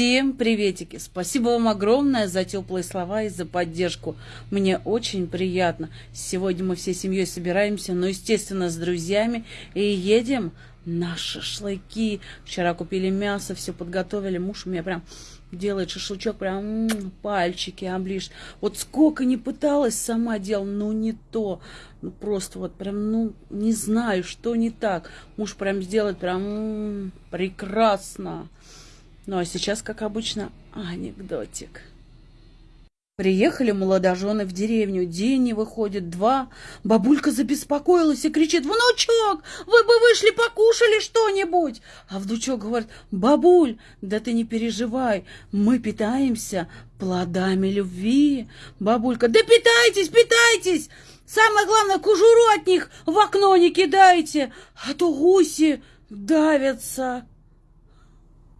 Всем приветики! Спасибо вам огромное за теплые слова и за поддержку. Мне очень приятно. Сегодня мы всей семьей собираемся, ну, естественно, с друзьями и едем на шашлыки. Вчера купили мясо, все подготовили. Муж у меня прям делает шашлычок, прям пальчики оближ. Вот сколько не пыталась сама делать, ну не то. Ну просто вот прям, ну не знаю, что не так. Муж прям сделает прям прекрасно. Ну а сейчас, как обычно, анекдотик. Приехали молодожены в деревню, день не выходит, два. Бабулька забеспокоилась и кричит, «Внучок, вы бы вышли, покушали что-нибудь!» А внучок говорит, «Бабуль, да ты не переживай, мы питаемся плодами любви». Бабулька, «Да питайтесь, питайтесь! Самое главное, кожуру от них в окно не кидайте, а то гуси давятся».